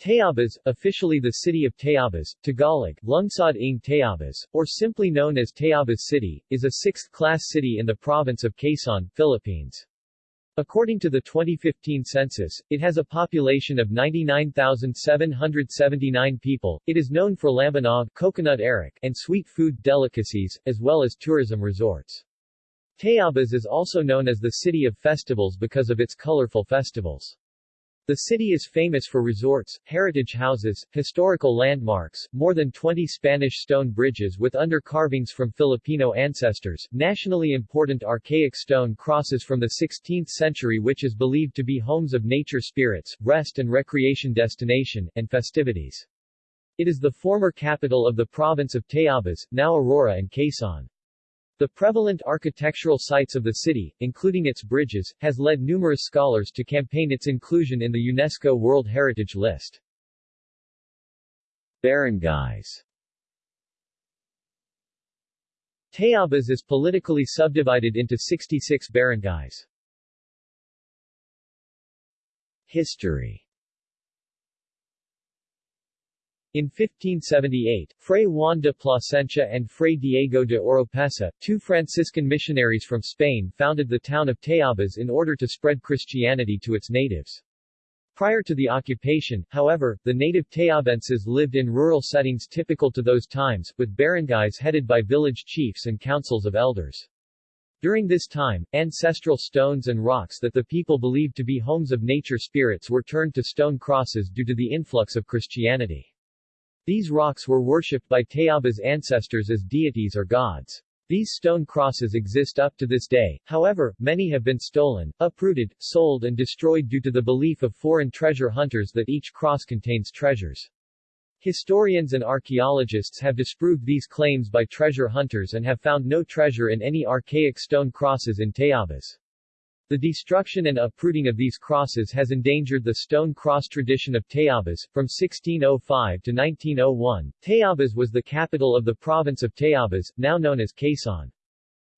Tayabas, officially the city of Tayabas, Tagalog, Lungsod ng Tayabas, or simply known as Tayabas City, is a sixth-class city in the province of Quezon, Philippines. According to the 2015 census, it has a population of 99,779 people. It is known for lambanog, coconut arak, and sweet food delicacies, as well as tourism resorts. Tayabas is also known as the City of Festivals because of its colorful festivals. The city is famous for resorts, heritage houses, historical landmarks, more than 20 Spanish stone bridges with under-carvings from Filipino ancestors, nationally important archaic stone crosses from the 16th century which is believed to be homes of nature spirits, rest and recreation destination, and festivities. It is the former capital of the province of Tayabas, now Aurora and Quezon. The prevalent architectural sites of the city, including its bridges, has led numerous scholars to campaign its inclusion in the UNESCO World Heritage List. Barangays Tayabas is politically subdivided into 66 barangays. History In 1578, Fray Juan de Plasencia and Fray Diego de Oropesa, two Franciscan missionaries from Spain founded the town of Tayabas in order to spread Christianity to its natives. Prior to the occupation, however, the native Tayabenses lived in rural settings typical to those times, with barangays headed by village chiefs and councils of elders. During this time, ancestral stones and rocks that the people believed to be homes of nature spirits were turned to stone crosses due to the influx of Christianity. These rocks were worshipped by Tayabas ancestors as deities or gods. These stone crosses exist up to this day, however, many have been stolen, uprooted, sold and destroyed due to the belief of foreign treasure hunters that each cross contains treasures. Historians and archaeologists have disproved these claims by treasure hunters and have found no treasure in any archaic stone crosses in Tayabas. The destruction and uprooting of these crosses has endangered the stone cross tradition of Tayabas. From 1605 to 1901, Tayabas was the capital of the province of Tayabas, now known as Quezon.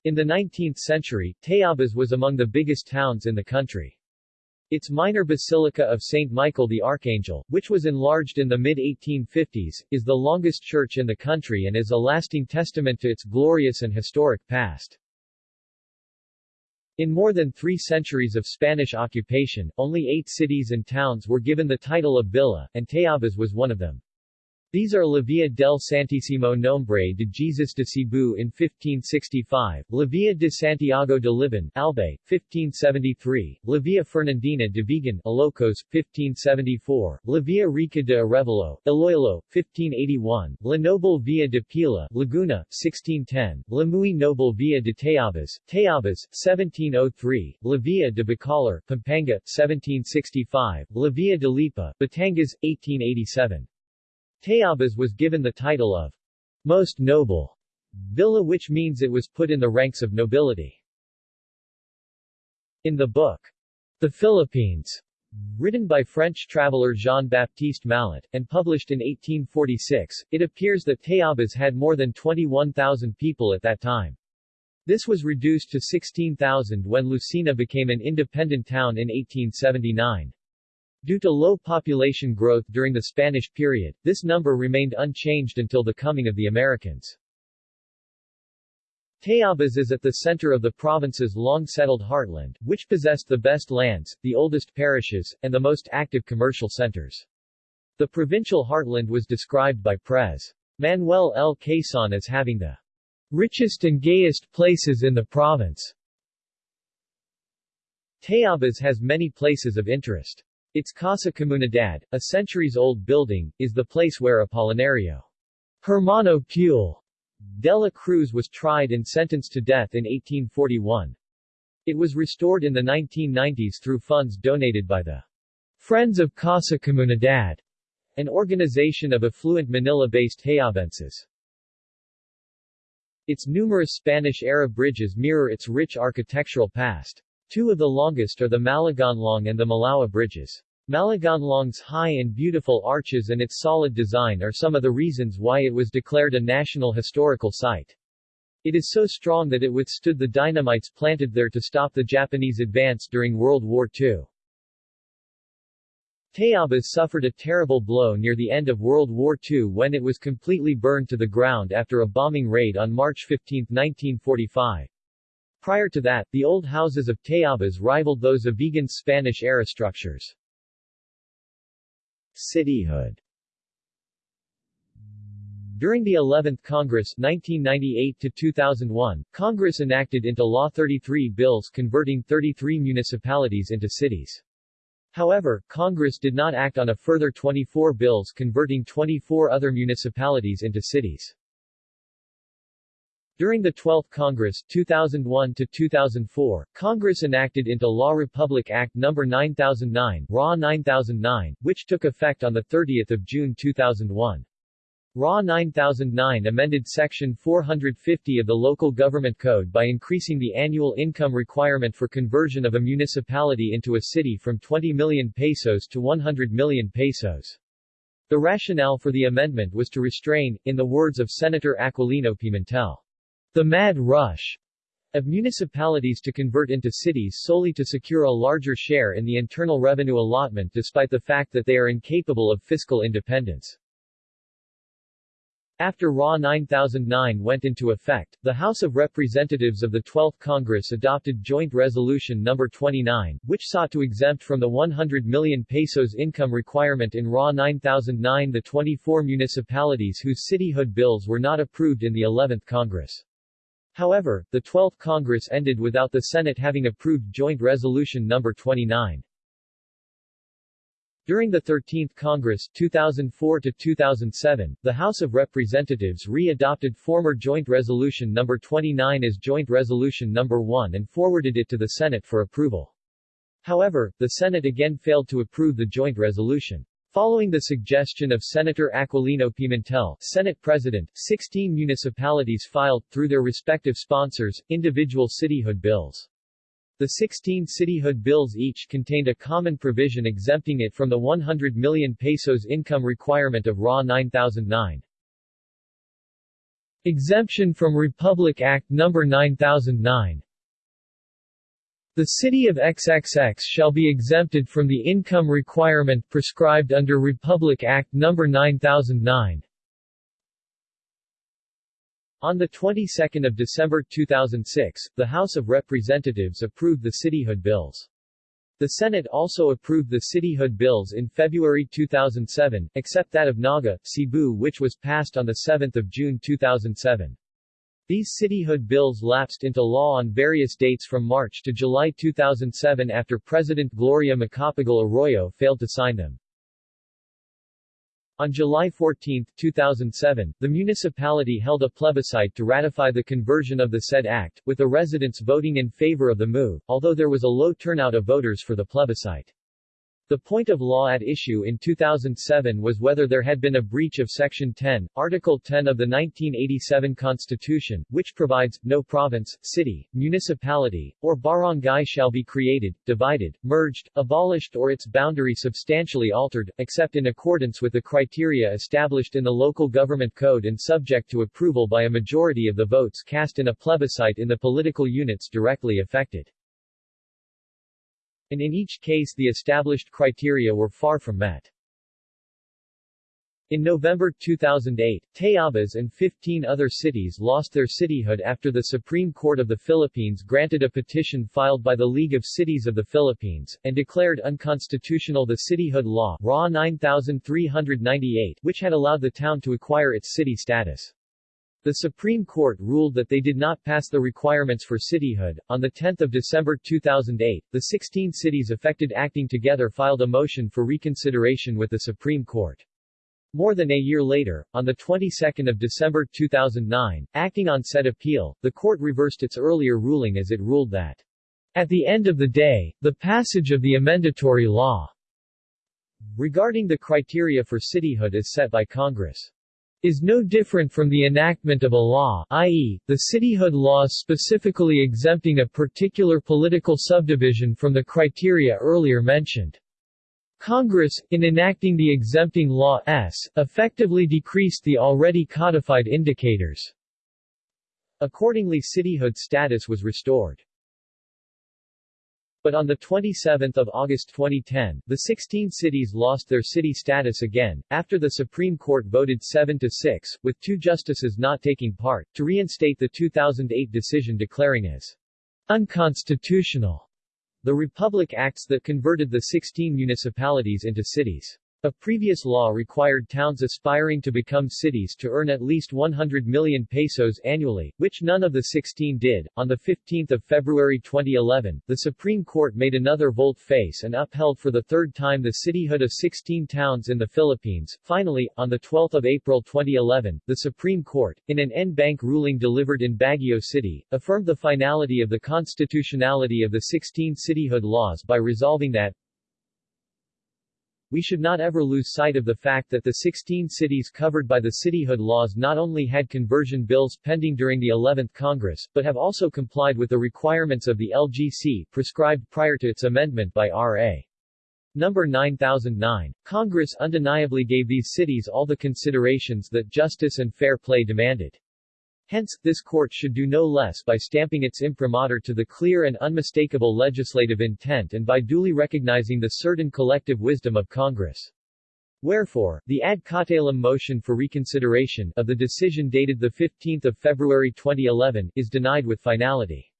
In the 19th century, Tayabas was among the biggest towns in the country. Its minor basilica of St. Michael the Archangel, which was enlarged in the mid-1850s, is the longest church in the country and is a lasting testament to its glorious and historic past. In more than three centuries of Spanish occupation, only eight cities and towns were given the title of villa, and Tayabas was one of them. These are La Villa del Santísimo Nombre de Jesus de Cebu in 1565, La Villa de Santiago de Libon, Albay, 1573, La Villa Fernandina de Vigan, Ilocos, 1574, La Villa Rica de Arevalo, Iloilo, 1581, La Noble Villa de Pila, Laguna, 1610, La Muy Noble Villa de Tayabas, Tayabas, 1703, La Villa de Bacolor, Pampanga, 1765, La Villa de Lipa, Batangas, 1887. Tayabas was given the title of most noble villa which means it was put in the ranks of nobility. In the book, The Philippines, written by French traveler Jean-Baptiste Mallet, and published in 1846, it appears that Tayabas had more than 21,000 people at that time. This was reduced to 16,000 when Lucena became an independent town in 1879. Due to low population growth during the Spanish period, this number remained unchanged until the coming of the Americans. Tayabas is at the center of the province's long-settled heartland, which possessed the best lands, the oldest parishes, and the most active commercial centers. The provincial heartland was described by Pres. Manuel L. Quezon as having the richest and gayest places in the province. Tayabas has many places of interest. Its Casa Comunidad, a centuries-old building, is the place where Apolinario Hermano Pule de la Cruz was tried and sentenced to death in 1841. It was restored in the 1990s through funds donated by the Friends of Casa Comunidad, an organization of affluent Manila-based Tayabenses. Its numerous Spanish-era bridges mirror its rich architectural past. Two of the longest are the Malagonlong and the Malaoa bridges. Malagonlong's high and beautiful arches and its solid design are some of the reasons why it was declared a National Historical Site. It is so strong that it withstood the dynamites planted there to stop the Japanese advance during World War II. Tayabas suffered a terrible blow near the end of World War II when it was completely burned to the ground after a bombing raid on March 15, 1945. Prior to that, the old houses of Tayabas rivaled those of Vigan's Spanish-era structures. Cityhood during the 11th Congress 1998-2001, Congress enacted into law 33 bills converting 33 municipalities into cities. However, Congress did not act on a further 24 bills converting 24 other municipalities into cities. During the 12th Congress 2001 to 2004, Congress enacted into law Republic Act No. 9009, RA 9009, which took effect on 30 June 2001. RA 9009 amended Section 450 of the Local Government Code by increasing the annual income requirement for conversion of a municipality into a city from 20 million pesos to 100 million pesos. The rationale for the amendment was to restrain, in the words of Senator Aquilino Pimentel, the mad rush of municipalities to convert into cities solely to secure a larger share in the internal revenue allotment despite the fact that they are incapable of fiscal independence. After RA 9009 went into effect, the House of Representatives of the 12th Congress adopted Joint Resolution No. 29, which sought to exempt from the 100 million pesos income requirement in RA 9009 the 24 municipalities whose cityhood bills were not approved in the 11th Congress. However, the 12th Congress ended without the Senate having approved Joint Resolution No. 29. During the 13th Congress 2004 to 2007, the House of Representatives re-adopted former Joint Resolution No. 29 as Joint Resolution No. 1 and forwarded it to the Senate for approval. However, the Senate again failed to approve the joint resolution. Following the suggestion of Senator Aquilino Pimentel, Senate President, 16 municipalities filed, through their respective sponsors, individual cityhood bills. The 16 cityhood bills each contained a common provision exempting it from the 100 million pesos income requirement of RA 9009. Exemption from Republic Act No. 9009 The city of XXX shall be exempted from the income requirement prescribed under Republic Act No. 9009. On the 22nd of December 2006, the House of Representatives approved the cityhood bills. The Senate also approved the cityhood bills in February 2007, except that of Naga, Cebu which was passed on 7 June 2007. These cityhood bills lapsed into law on various dates from March to July 2007 after President Gloria Macapagal Arroyo failed to sign them. On July 14, 2007, the municipality held a plebiscite to ratify the conversion of the said act, with the residents voting in favor of the move, although there was a low turnout of voters for the plebiscite. The point of law at issue in 2007 was whether there had been a breach of Section 10, Article 10 of the 1987 Constitution, which provides, no province, city, municipality, or barangay shall be created, divided, merged, abolished or its boundary substantially altered, except in accordance with the criteria established in the Local Government Code and subject to approval by a majority of the votes cast in a plebiscite in the political units directly affected and in each case the established criteria were far from met. In November 2008, Tayabas and 15 other cities lost their cityhood after the Supreme Court of the Philippines granted a petition filed by the League of Cities of the Philippines, and declared unconstitutional the cityhood law RA 9398, which had allowed the town to acquire its city status. The Supreme Court ruled that they did not pass the requirements for cityhood. On 10 December 2008, the 16 cities affected acting together filed a motion for reconsideration with the Supreme Court. More than a year later, on the 22nd of December 2009, acting on said appeal, the court reversed its earlier ruling as it ruled that, at the end of the day, the passage of the amendatory law regarding the criteria for cityhood is set by Congress is no different from the enactment of a law i.e., the cityhood law specifically exempting a particular political subdivision from the criteria earlier mentioned. Congress, in enacting the exempting law S, effectively decreased the already codified indicators. Accordingly cityhood status was restored. But on 27 August 2010, the 16 cities lost their city status again, after the Supreme Court voted 7-6, with two justices not taking part, to reinstate the 2008 decision declaring as unconstitutional the Republic Acts that converted the 16 municipalities into cities. A previous law required towns aspiring to become cities to earn at least 100 million pesos annually, which none of the 16 did. On 15 February 2011, the Supreme Court made another volte-face and upheld for the third time the cityhood of 16 towns in the Philippines. Finally, on 12 April 2011, the Supreme Court, in an en banc ruling delivered in Baguio City, affirmed the finality of the constitutionality of the 16 cityhood laws by resolving that, we should not ever lose sight of the fact that the 16 cities covered by the cityhood laws not only had conversion bills pending during the 11th Congress, but have also complied with the requirements of the LGC prescribed prior to its amendment by R.A. Number 9009. Congress undeniably gave these cities all the considerations that justice and fair play demanded. Hence, this court should do no less by stamping its imprimatur to the clear and unmistakable legislative intent and by duly recognizing the certain collective wisdom of Congress. Wherefore, the ad cautelum motion for reconsideration of the decision dated 15 February 2011 is denied with finality.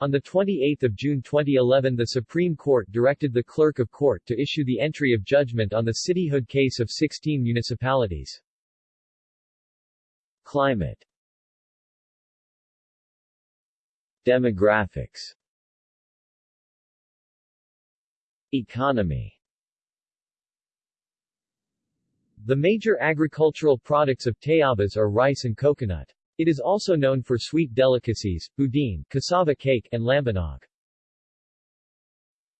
On 28 June 2011 the Supreme Court directed the Clerk of Court to issue the entry of judgment on the cityhood case of 16 municipalities. Climate Demographics Economy The major agricultural products of Tayabas are rice and coconut. It is also known for sweet delicacies, boudin, cassava cake, and lambanog.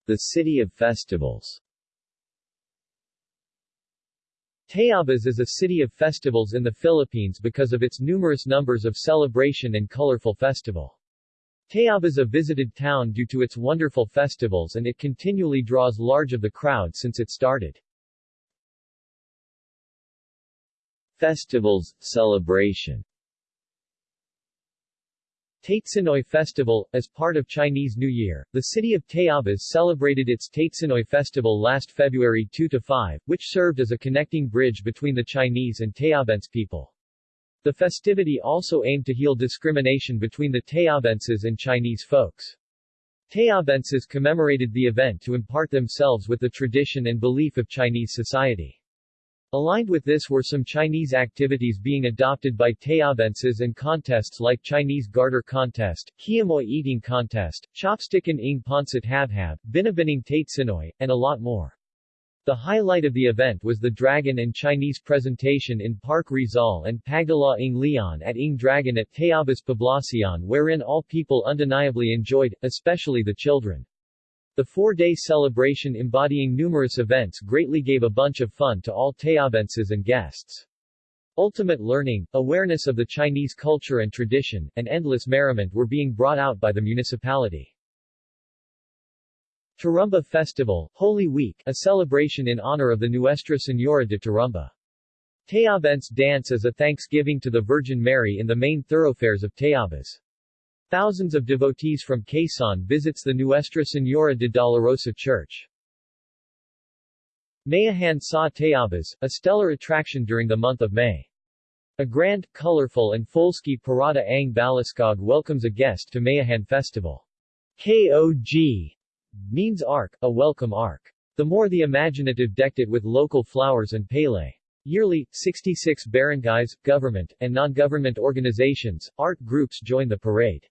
The City of Festivals Tayabas is a city of festivals in the Philippines because of its numerous numbers of celebration and colorful festival. Tayabas is a visited town due to its wonderful festivals and it continually draws large of the crowd since it started. Festivals, celebration Tatesinoy Festival, as part of Chinese New Year, the city of Tayabas celebrated its Tatesinoy Festival last February 2-5, which served as a connecting bridge between the Chinese and Tayabense people. The festivity also aimed to heal discrimination between the Tayabenses and Chinese folks. Tayabenses commemorated the event to impart themselves with the tradition and belief of Chinese society. Aligned with this were some Chinese activities being adopted by Tayabenses and contests like Chinese Garter Contest, Kiamoy Eating Contest, Chopstickin ng Ponsit Habhab, Binibining Tatesinoy, and a lot more. The highlight of the event was the Dragon and Chinese presentation in Park Rizal and Pagdala ng Leon at Ng Dragon at Tayabas Poblacion wherein all people undeniably enjoyed, especially the children. The four-day celebration embodying numerous events greatly gave a bunch of fun to all Tayabenses and guests. Ultimate learning, awareness of the Chinese culture and tradition, and endless merriment were being brought out by the municipality. Tarumba Festival, Holy Week, a celebration in honor of the Nuestra Señora de Tarumba. Tayabense dance as a thanksgiving to the Virgin Mary in the main thoroughfares of Tayabas. Thousands of devotees from Quezon visits the Nuestra Señora de Dolorosa Church. Mayahan sa Tayabas, a stellar attraction during the month of May. A grand, colorful and full-ski parada ang Baliskog welcomes a guest to Mayahan Festival. KOG means ark, a welcome ark. The more the imaginative decked it with local flowers and pele. Yearly, 66 barangays, government, and non-government organizations, art groups join the parade.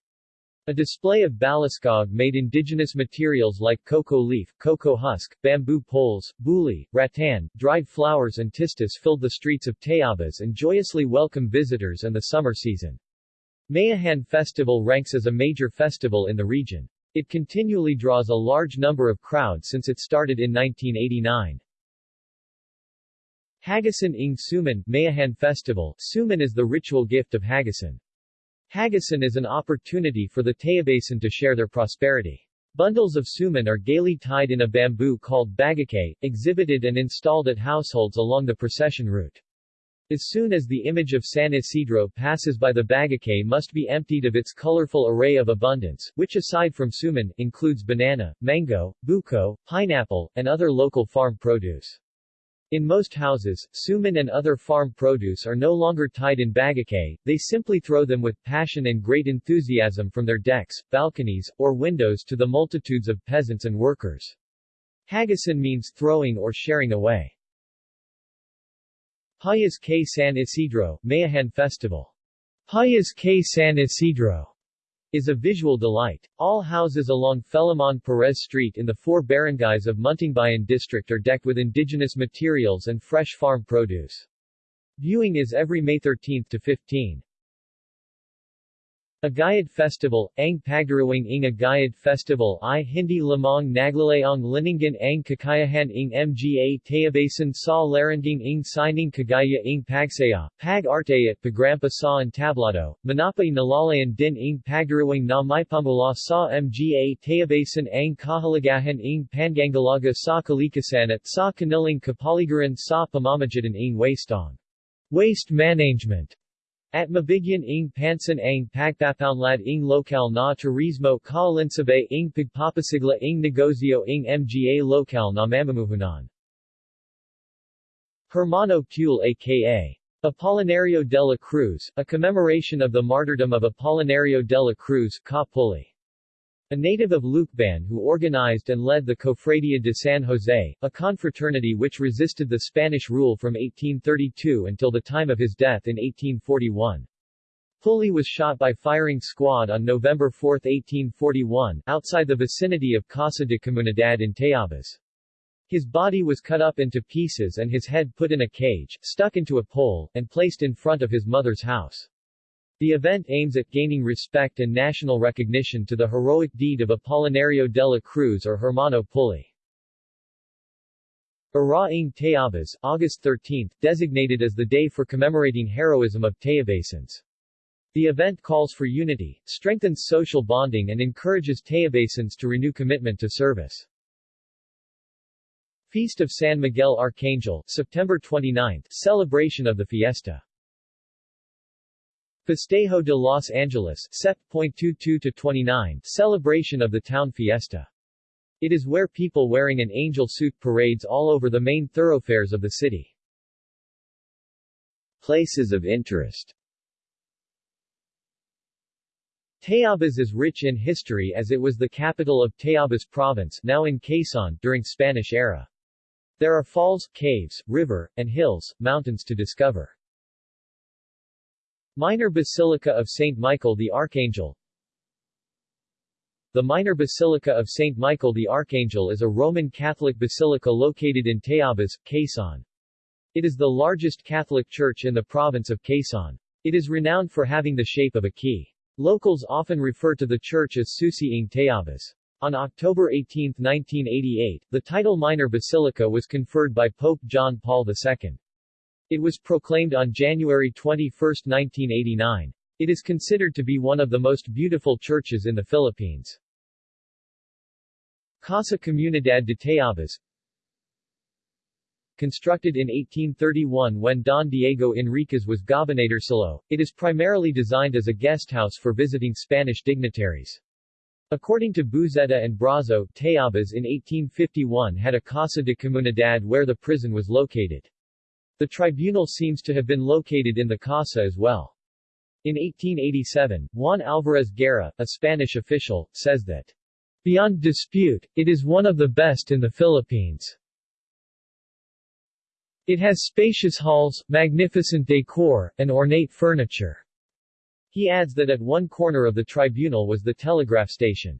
A display of baliskog made indigenous materials like cocoa leaf, cocoa husk, bamboo poles, buli, rattan, dried flowers and tistis filled the streets of Tayabas and joyously welcome visitors and the summer season. Mayahan Festival ranks as a major festival in the region. It continually draws a large number of crowds since it started in 1989. Hagasan ng Suman, Mayahan Festival Suman is the ritual gift of Hagasan. Hagasan is an opportunity for the Tayabasan to share their prosperity. Bundles of suman are gaily tied in a bamboo called bagakay, exhibited and installed at households along the procession route. As soon as the image of San Isidro passes by the bagakay must be emptied of its colorful array of abundance, which aside from suman, includes banana, mango, buko, pineapple, and other local farm produce. In most houses, suman and other farm produce are no longer tied in bagakay, they simply throw them with passion and great enthusiasm from their decks, balconies, or windows to the multitudes of peasants and workers. Hagasan means throwing or sharing away. Payas K. San Isidro, Mayahan Festival. Payas K. San Isidro is a visual delight. All houses along Felimon Perez Street in the four barangays of Muntingbayan district are decked with indigenous materials and fresh farm produce. Viewing is every May 13 to 15. Agayad Festival, Ang Pagdirawang ng Agayad Festival i Hindi lamang naglalayang liningan ang kakayahan ng mga tayabasan sa laranging ng sining kagaya ng pagsaya, pag-arte at pagrampa sa entablado, manapay nalalayan din ng pagdirawang na may pamula sa mga tayabasan ang kahalagahan ng pangangalaga sa kalikasan at sa kanilang kapaligiran sa pamamagitan ng wastong. Waste management at mabigyan ng pansin ang pagpapaunlad ng lokal na turismo kaalinsabay ng pagpapasigla ng negosyo ng mga lokal na mamumuhunan. Hermano Pule aka Apolinario de la Cruz, a commemoration of the martyrdom of Apolinario de la Cruz Ka Puli. A native of Lucban who organized and led the Cofradia de San Jose, a confraternity which resisted the Spanish rule from 1832 until the time of his death in 1841. Puli was shot by firing squad on November 4, 1841, outside the vicinity of Casa de Comunidad in Tayabas. His body was cut up into pieces and his head put in a cage, stuck into a pole, and placed in front of his mother's house. The event aims at gaining respect and national recognition to the heroic deed of Apolinario de la Cruz or Hermano Puli. Araing Tayabas, August 13, designated as the day for commemorating heroism of Tayabasans. The event calls for unity, strengthens social bonding and encourages Tayabasans to renew commitment to service. Feast of San Miguel Archangel, September 29, celebration of the fiesta. Festejo de Los Angeles Sep.22-29 celebration of the town fiesta. It is where people wearing an angel suit parades all over the main thoroughfares of the city. Places of interest Tayabas is rich in history as it was the capital of Tayabas province now in Quezon during Spanish era. There are falls, caves, river, and hills, mountains to discover. Minor Basilica of St. Michael the Archangel The Minor Basilica of St. Michael the Archangel is a Roman Catholic basilica located in Tayabas, Quezon. It is the largest Catholic church in the province of Quezon. It is renowned for having the shape of a key. Locals often refer to the church as Susiing Tayabas. On October 18, 1988, the title Minor Basilica was conferred by Pope John Paul II. It was proclaimed on January 21, 1989. It is considered to be one of the most beautiful churches in the Philippines. Casa Comunidad de Tayabas Constructed in 1831 when Don Diego Enriquez was gobernadorcillo, it is primarily designed as a guesthouse for visiting Spanish dignitaries. According to Buzeta and Bravo, Tayabas in 1851 had a Casa de Comunidad where the prison was located. The tribunal seems to have been located in the Casa as well. In 1887, Juan Alvarez Guerra, a Spanish official, says that, Beyond dispute, it is one of the best in the Philippines. It has spacious halls, magnificent decor, and ornate furniture. He adds that at one corner of the tribunal was the telegraph station.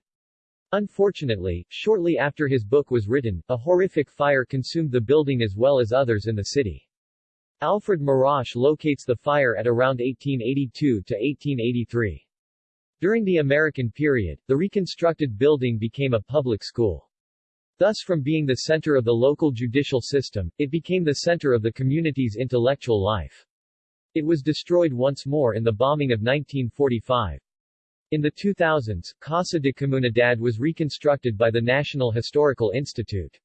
Unfortunately, shortly after his book was written, a horrific fire consumed the building as well as others in the city. Alfred Marche locates the fire at around 1882 to 1883. During the American period, the reconstructed building became a public school. Thus from being the center of the local judicial system, it became the center of the community's intellectual life. It was destroyed once more in the bombing of 1945. In the 2000s, Casa de Comunidad was reconstructed by the National Historical Institute.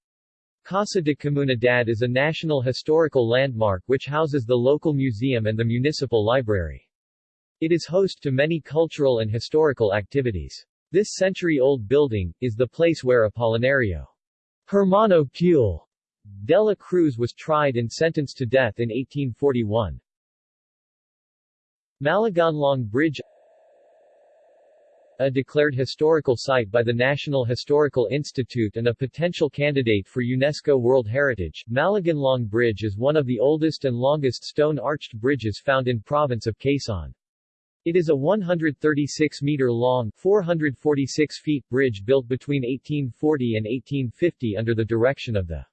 Casa de Comunidad is a national historical landmark which houses the local museum and the municipal library. It is host to many cultural and historical activities. This century-old building, is the place where Apolinario Hermano Pule de la Cruz was tried and sentenced to death in 1841. Malagonlong Bridge a declared historical site by the National Historical Institute and a potential candidate for UNESCO World Heritage, Malagonlong Bridge is one of the oldest and longest stone-arched bridges found in province of Quezon. It is a 136-meter-long 446 feet bridge built between 1840 and 1850 under the direction of the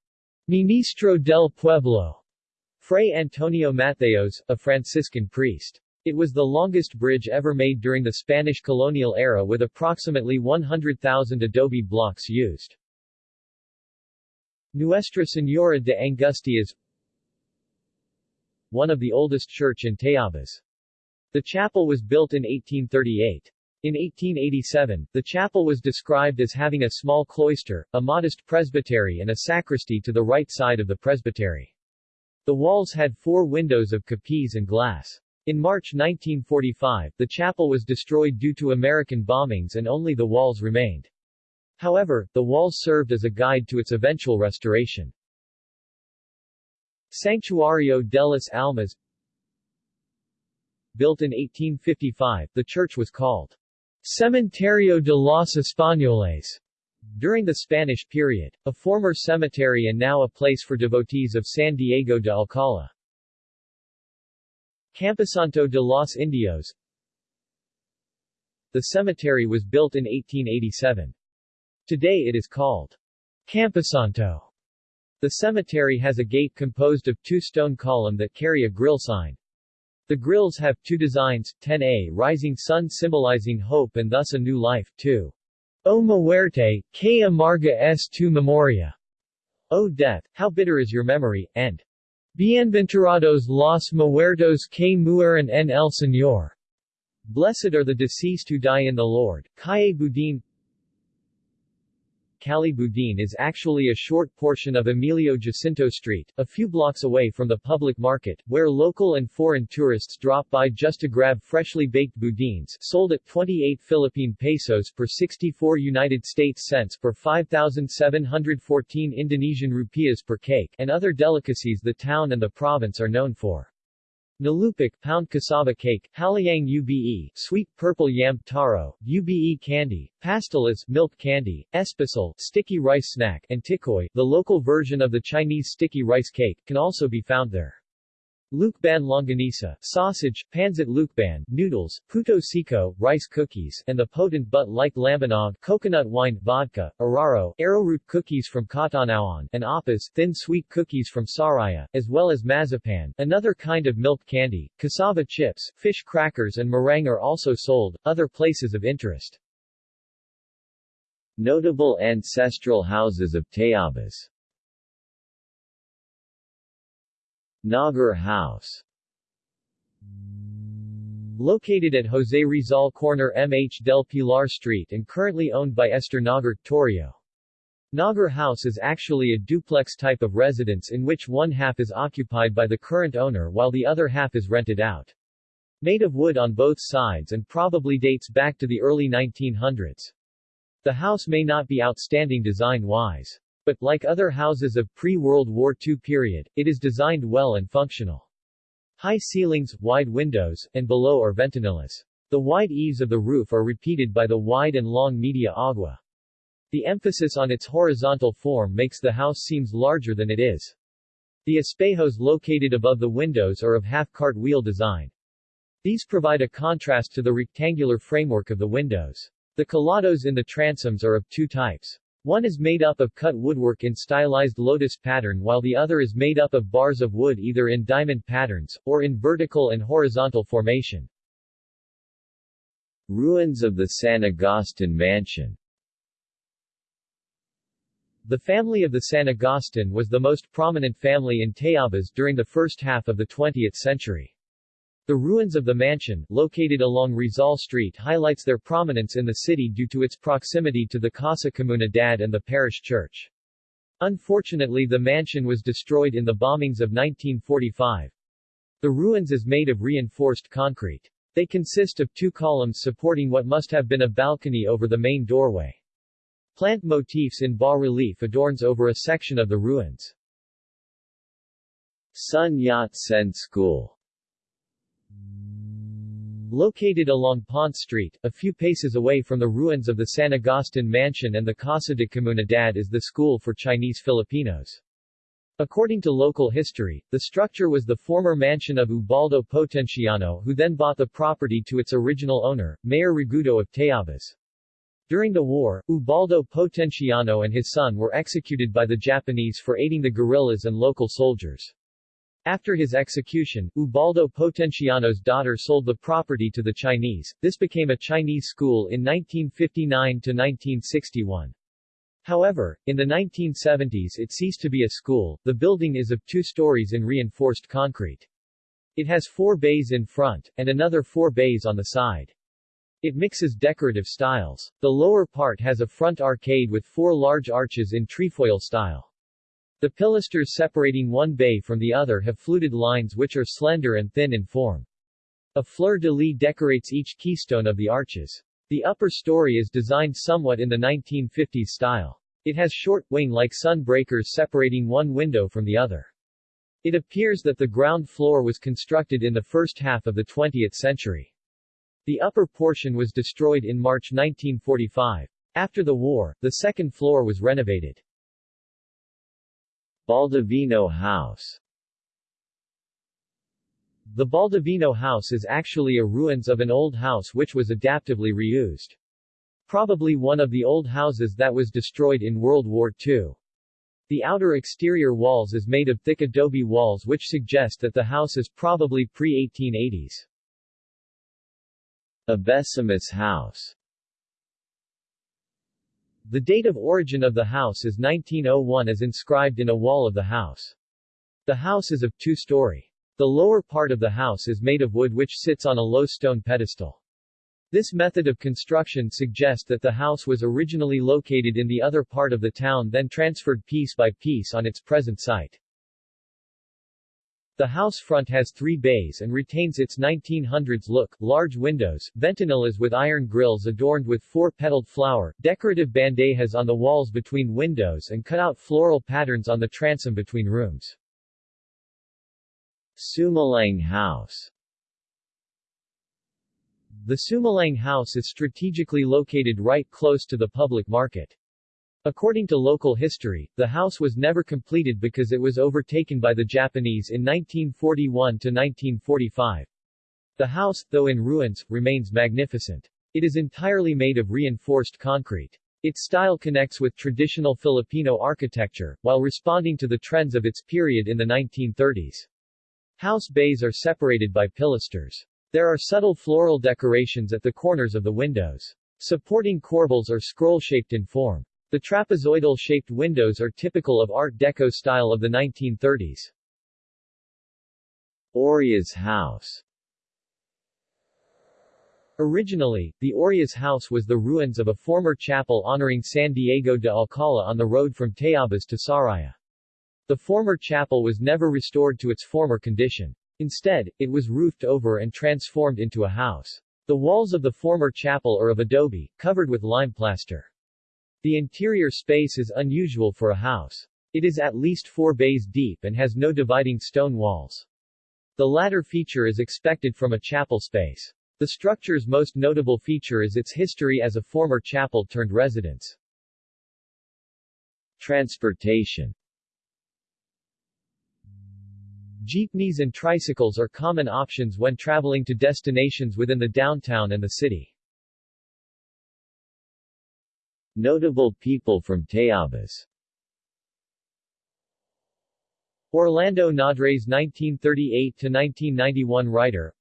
Ministro del Pueblo, Fray Antonio Mateos, a Franciscan priest. It was the longest bridge ever made during the Spanish colonial era with approximately 100,000 adobe blocks used. Nuestra Señora de Angustias One of the oldest church in Tayabas. The chapel was built in 1838. In 1887, the chapel was described as having a small cloister, a modest presbytery and a sacristy to the right side of the presbytery. The walls had four windows of capiz and glass. In March 1945, the chapel was destroyed due to American bombings and only the walls remained. However, the walls served as a guide to its eventual restoration. Sanctuario de las Almas Built in 1855, the church was called Cementerio de los Españoles during the Spanish period, a former cemetery and now a place for devotees of San Diego de Alcala. Camposanto de los Indios The cemetery was built in 1887. Today it is called Camposanto. The cemetery has a gate composed of two stone column that carry a grill sign. The grills have two designs, 10A rising sun symbolizing hope and thus a new life, 2. O muerte, que amarga es tu memoria. O death, how bitter is your memory, and Bienventurados los muertos que mueren en el Señor. Blessed are the deceased who die in the Lord. Calle Budin Calle Budin is actually a short portion of Emilio Jacinto Street, a few blocks away from the public market, where local and foreign tourists drop by just to grab freshly baked budins sold at 28 Philippine pesos per 64 United States cents per 5,714 Indonesian rupiahs per cake and other delicacies the town and the province are known for. Nalupik pound cassava cake, halayang ube, sweet purple yam taro, ube candy, pastelas milk candy, espasol sticky rice snack, and tikoy, the local version of the Chinese sticky rice cake, can also be found there. Lucban longanisa, sausage, pansit Lucban, noodles, puto rice cookies, and the potent but light lambanog, coconut wine, vodka, araro, arrowroot cookies from Catanauan, and apas, thin sweet cookies from Sariaya, as well as mazapan, another kind of milk candy, cassava chips, fish crackers and meringue are also sold. Other places of interest Notable ancestral houses of Tayabas Nagar House Located at Jose Rizal Corner MH del Pilar Street and currently owned by Esther Nagar, Torrio. Nagar House is actually a duplex type of residence in which one half is occupied by the current owner while the other half is rented out. Made of wood on both sides and probably dates back to the early 1900s. The house may not be outstanding design-wise. But, like other houses of pre-World War II period, it is designed well and functional. High ceilings, wide windows, and below are ventanillas. The wide eaves of the roof are repeated by the wide and long media agua. The emphasis on its horizontal form makes the house seems larger than it is. The espejos located above the windows are of half-cartwheel design. These provide a contrast to the rectangular framework of the windows. The calados in the transoms are of two types. One is made up of cut woodwork in stylized lotus pattern while the other is made up of bars of wood either in diamond patterns, or in vertical and horizontal formation. Ruins of the San Agustin Mansion The family of the San Agustin was the most prominent family in Tayabas during the first half of the 20th century. The ruins of the mansion, located along Rizal Street highlights their prominence in the city due to its proximity to the Casa Comunidad and the parish church. Unfortunately the mansion was destroyed in the bombings of 1945. The ruins is made of reinforced concrete. They consist of two columns supporting what must have been a balcony over the main doorway. Plant motifs in bas-relief adorns over a section of the ruins. Sun Yat-sen School Located along Pont Street, a few paces away from the ruins of the San Agustin Mansion and the Casa de Comunidad is the school for Chinese Filipinos. According to local history, the structure was the former mansion of Ubaldo Potenciano who then bought the property to its original owner, Mayor Regudo of Tayabas. During the war, Ubaldo Potenciano and his son were executed by the Japanese for aiding the guerrillas and local soldiers. After his execution, Ubaldo Potenciano's daughter sold the property to the Chinese. This became a Chinese school in 1959 to 1961. However, in the 1970s it ceased to be a school. The building is of two stories in reinforced concrete. It has four bays in front, and another four bays on the side. It mixes decorative styles. The lower part has a front arcade with four large arches in trefoil style. The pilasters separating one bay from the other have fluted lines which are slender and thin in form. A fleur-de-lis decorates each keystone of the arches. The upper story is designed somewhat in the 1950s style. It has short, wing-like sun breakers separating one window from the other. It appears that the ground floor was constructed in the first half of the 20th century. The upper portion was destroyed in March 1945. After the war, the second floor was renovated. Baldovino House the Baldovino house is actually a ruins of an old house which was adaptively reused. Probably one of the old houses that was destroyed in World War II. The outer exterior walls is made of thick adobe walls which suggest that the house is probably pre-1880s. Abesimus House The date of origin of the house is 1901 as inscribed in a wall of the house. The house is of two-story. The lower part of the house is made of wood which sits on a low stone pedestal. This method of construction suggests that the house was originally located in the other part of the town then transferred piece by piece on its present site. The house front has three bays and retains its 1900s look, large windows, ventanillas with iron grills adorned with four-petaled flower, decorative bandejas on the walls between windows and cut-out floral patterns on the transom between rooms. Sumalang House The Sumalang House is strategically located right close to the public market. According to local history, the house was never completed because it was overtaken by the Japanese in 1941 to 1945. The house, though in ruins, remains magnificent. It is entirely made of reinforced concrete. Its style connects with traditional Filipino architecture, while responding to the trends of its period in the 1930s. House bays are separated by pilasters. There are subtle floral decorations at the corners of the windows. Supporting corbels are scroll-shaped in form. The trapezoidal-shaped windows are typical of Art Deco style of the 1930s. Oria's House Originally, the Oria's house was the ruins of a former chapel honoring San Diego de Alcala on the road from Tayabas to Sariaya. The former chapel was never restored to its former condition. Instead, it was roofed over and transformed into a house. The walls of the former chapel are of adobe, covered with lime plaster. The interior space is unusual for a house. It is at least four bays deep and has no dividing stone walls. The latter feature is expected from a chapel space. The structure's most notable feature is its history as a former chapel turned residence. Transportation Jeepneys and tricycles are common options when traveling to destinations within the downtown and the city. Notable people from Tayabas Orlando Nadres 1938-1991 writer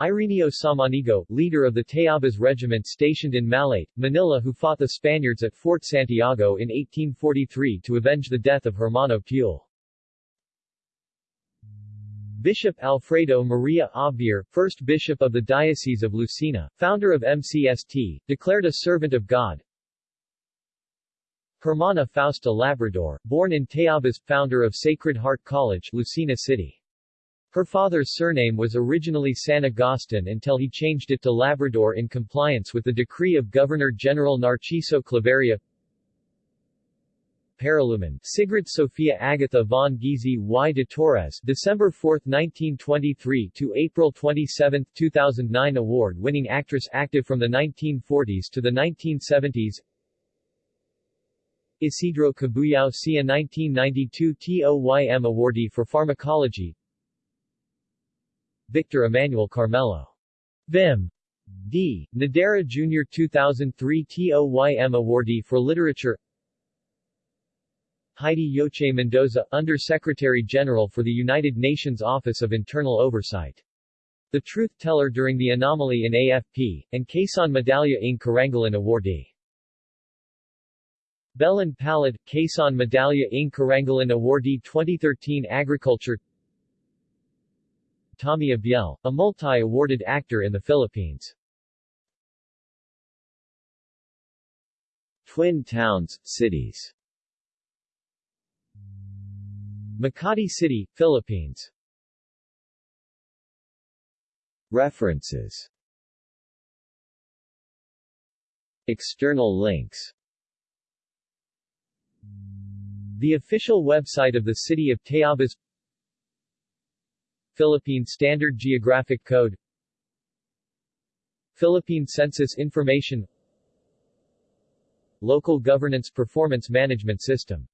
Ireneo Samaniego, leader of the Tayabas Regiment stationed in Malate, Manila who fought the Spaniards at Fort Santiago in 1843 to avenge the death of Hermano Pule. Bishop Alfredo Maria Obviar, first bishop of the Diocese of Lucena, founder of MCST, declared a servant of God. Hermana Fausta Labrador, born in Tayabas, founder of Sacred Heart College, Lucena City. Her father's surname was originally San Agustin until he changed it to Labrador in compliance with the decree of Governor-General Narciso Claveria Paralumen, Sigrid Sophia Agatha von Giese y de Torres December 4, 1923 to April 27, 2009 award-winning actress active from the 1940s to the 1970s Isidro Cabuyao Cia 1992 TOYM awardee for pharmacology Victor Emmanuel Carmelo. Vim. D. Nadera Jr. 2003 TOYM awardee for literature Heidi Lloce Mendoza, Under-Secretary General for the United Nations Office of Internal Oversight. The Truth Teller during the anomaly in AFP, and Quezon Medalla ng Karangalan awardee. Belen Palad, Quezon Medalla ng Karangalan awardee 2013 Agriculture Tommy Abuel, a multi-awarded actor in the Philippines. Twin towns, cities Makati City, Philippines. References. External links. The official website of the city of Tayabas Philippine Standard Geographic Code. Philippine Census Information. Local Governance Performance Management System